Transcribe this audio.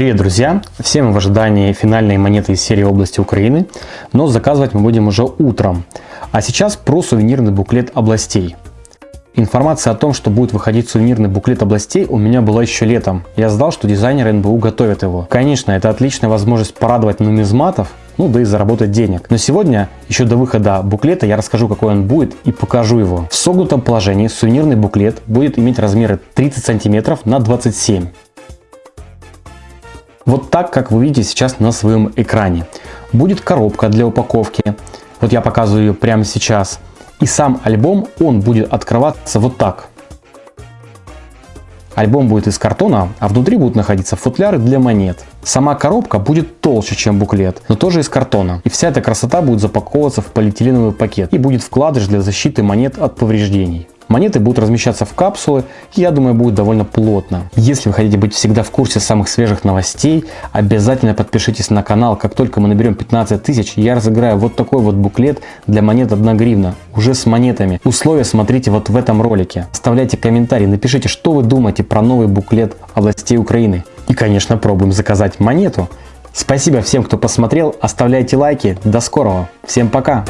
Привет, друзья! Все мы в ожидании финальной монеты из серии области Украины, но заказывать мы будем уже утром. А сейчас про сувенирный буклет областей. Информация о том, что будет выходить сувенирный буклет областей у меня была еще летом. Я знал, что дизайнеры НБУ готовят его. Конечно, это отличная возможность порадовать нумизматов, ну да и заработать денег. Но сегодня, еще до выхода буклета, я расскажу, какой он будет и покажу его. В согнутом положении сувенирный буклет будет иметь размеры 30 см на 27 вот так, как вы видите сейчас на своем экране. Будет коробка для упаковки. Вот я показываю ее прямо сейчас. И сам альбом, он будет открываться вот так. Альбом будет из картона, а внутри будут находиться футляры для монет. Сама коробка будет толще, чем буклет, но тоже из картона. И вся эта красота будет запаковываться в полиэтиленовый пакет и будет вкладыш для защиты монет от повреждений. Монеты будут размещаться в капсулы и я думаю будет довольно плотно. Если вы хотите быть всегда в курсе самых свежих новостей, обязательно подпишитесь на канал. Как только мы наберем 15 тысяч, я разыграю вот такой вот буклет для монет 1 гривна, уже с монетами. Условия смотрите вот в этом ролике. Оставляйте комментарии, напишите, что вы думаете про новый буклет областей Украины. И, конечно, пробуем заказать монету. Спасибо всем, кто посмотрел, оставляйте лайки. До скорого. Всем пока.